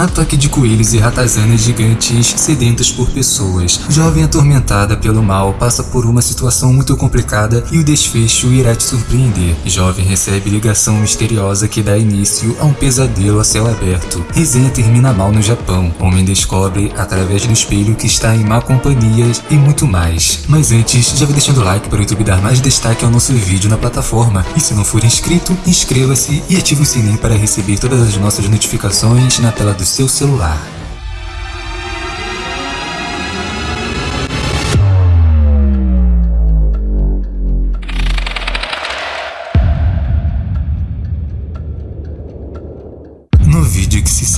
Ataque de coelhos e ratazanas gigantes sedentas por pessoas. Jovem atormentada pelo mal passa por uma situação muito complicada e o desfecho irá te surpreender. Jovem recebe ligação misteriosa que dá início a um pesadelo a céu aberto. Resenha termina mal no Japão. Homem descobre através do espelho que está em má companhia e muito mais. Mas antes, já vai deixando o like para o YouTube dar mais destaque ao nosso vídeo na plataforma. E se não for inscrito, inscreva-se e ative o sininho para receber todas as nossas notificações na tela do seu celular.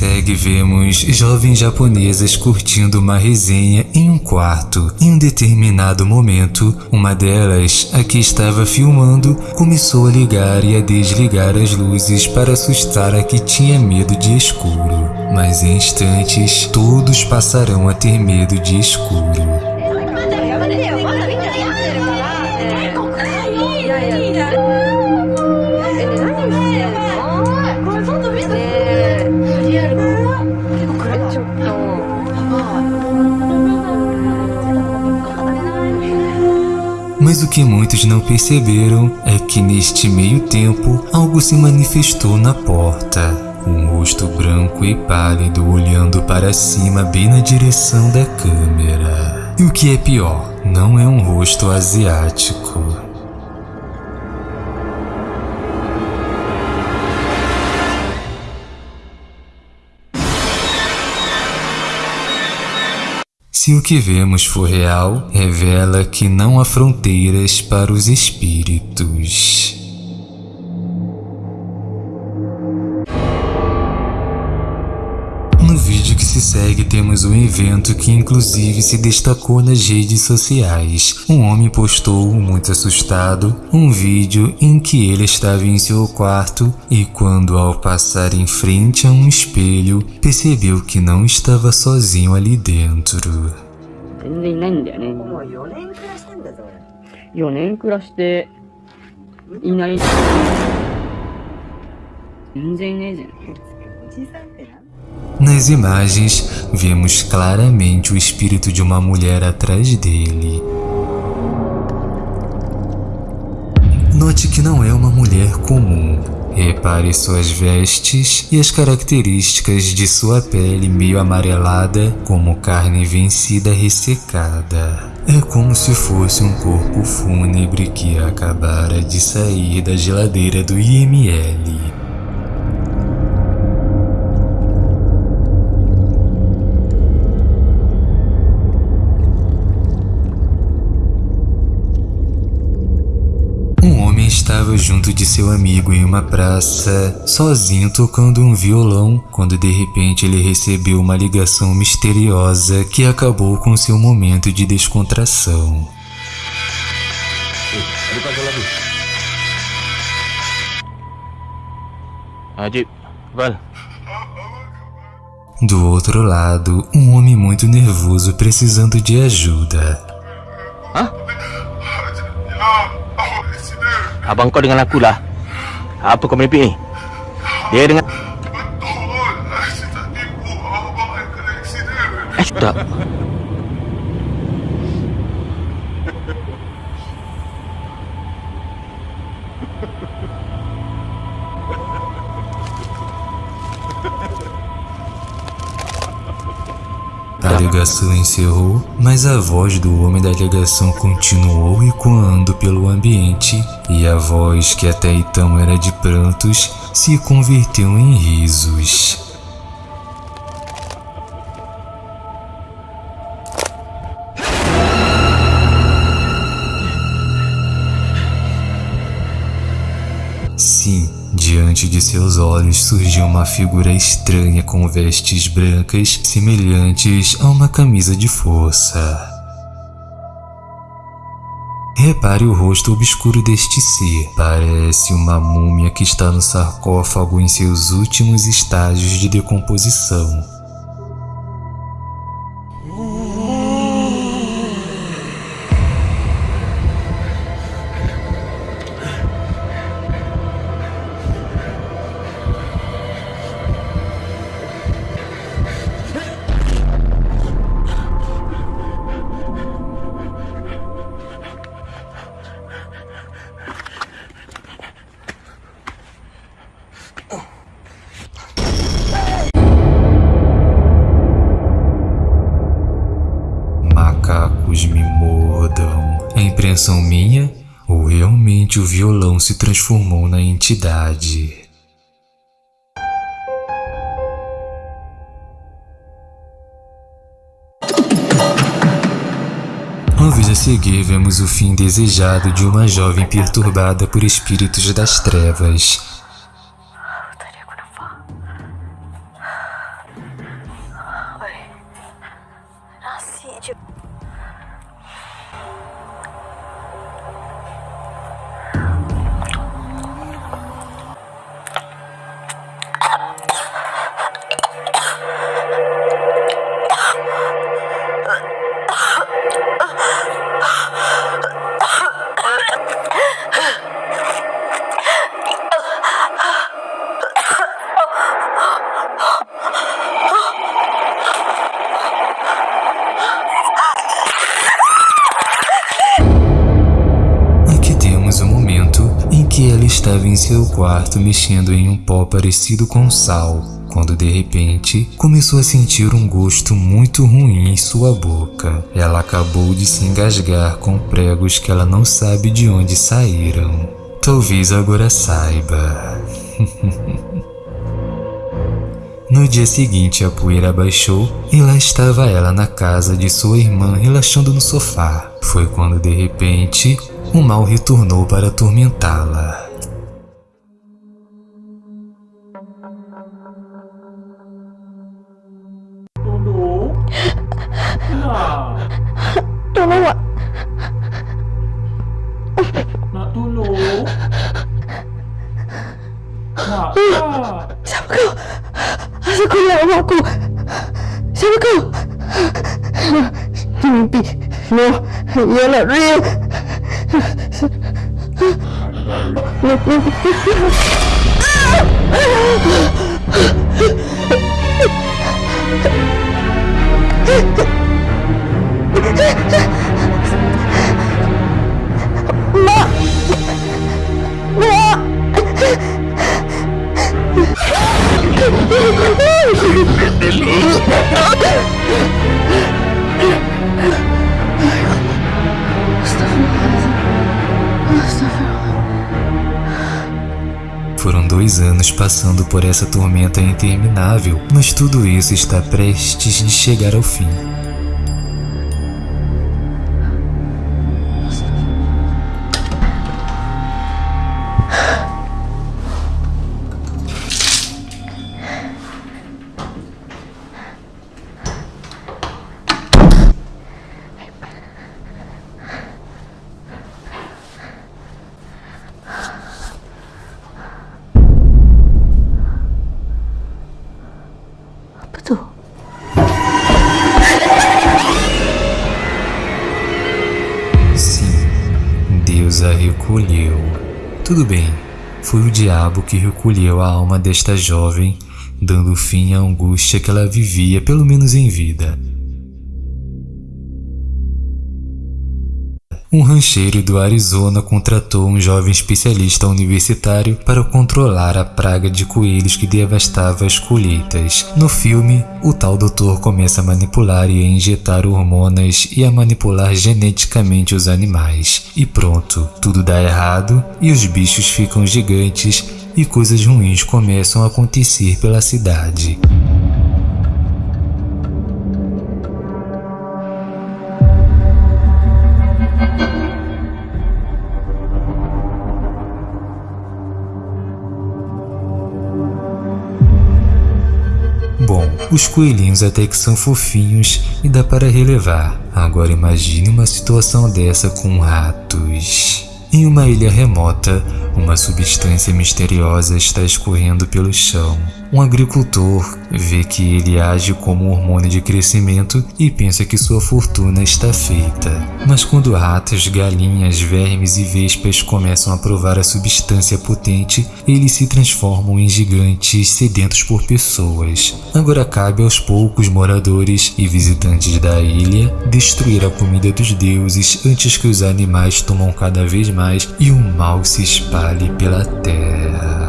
Segue vemos jovens japonesas curtindo uma resenha em um quarto. Em um determinado momento, uma delas, a que estava filmando, começou a ligar e a desligar as luzes para assustar a que tinha medo de escuro. Mas em instantes, todos passarão a ter medo de escuro. Mas o que muitos não perceberam é que neste meio tempo algo se manifestou na porta. Um rosto branco e pálido olhando para cima bem na direção da câmera. E o que é pior, não é um rosto asiático. Se o que vemos for real, revela que não há fronteiras para os espíritos. segue temos um evento que inclusive se destacou nas redes sociais. Um homem postou, muito assustado, um vídeo em que ele estava em seu quarto e quando ao passar em frente a um espelho, percebeu que não estava sozinho ali dentro. 全然いないんだよね。もう4年暮らしてんだぞ4年暮らして、いない。全然いねえじゃん。 Nas imagens, vemos claramente o espírito de uma mulher atrás dele. Note que não é uma mulher comum. Repare suas vestes e as características de sua pele meio amarelada, como carne vencida ressecada. É como se fosse um corpo fúnebre que acabara de sair da geladeira do IML. Junto de seu amigo em uma praça, sozinho tocando um violão, quando de repente ele recebeu uma ligação misteriosa que acabou com seu momento de descontração. Do outro lado, um homem muito nervoso precisando de ajuda. Abang kau dengan aku lah. Apa kau merepek ni? Dia dengan... Eh, tak. A ligação encerrou, mas a voz do homem da ligação continuou ecoando pelo ambiente e a voz que até então era de prantos se converteu em risos. Sim, diante de seus olhos surgiu uma figura estranha com vestes brancas semelhantes a uma camisa de força. Repare o rosto obscuro deste ser. Parece uma múmia que está no sarcófago em seus últimos estágios de decomposição. Invenção minha ou realmente o violão se transformou na entidade? Vez a seguir, vemos o fim desejado de uma jovem perturbada por espíritos das trevas. Estava em seu quarto mexendo em um pó parecido com sal, quando de repente começou a sentir um gosto muito ruim em sua boca. Ela acabou de se engasgar com pregos que ela não sabe de onde saíram. Talvez agora saiba. No dia seguinte, a poeira abaixou e lá estava ela na casa de sua irmã relaxando no sofá. Foi quando de repente o mal retornou para atormentá-la. Tolong Wak. Nak tolong? Nak tak? Siapa kau? Asal kau nak aku? Siapa kau? Mimpi. No, you're not real. Foram Ah! Anos passando por essa tormenta interminável, mas tudo isso está prestes de chegar ao fim. Deus a recolheu. Tudo bem, foi o diabo que recolheu a alma desta jovem, dando fim à angústia que ela vivia, pelo menos em vida. Um rancheiro do Arizona contratou um jovem especialista universitário para controlar a praga de coelhos que devastava as colheitas. No filme, o tal doutor começa a manipular e a injetar hormonas e a manipular geneticamente os animais. E pronto, tudo dá errado e os bichos ficam gigantes e coisas ruins começam a acontecer pela cidade. Os coelhinhos até que são fofinhos e dá para relevar. Agora imagine uma situação dessa com ratos. Em uma ilha remota, uma substância misteriosa está escorrendo pelo chão. Um agricultor vê que ele age como um hormônio de crescimento e pensa que sua fortuna está feita. Mas quando ratos, galinhas, vermes e vespas começam a provar a substância potente, eles se transformam em gigantes sedentos por pessoas. Agora cabe aos poucos moradores e visitantes da ilha destruir a comida dos deuses antes que os animais tomam cada vez mais animais e o mal se espalhe pela terra.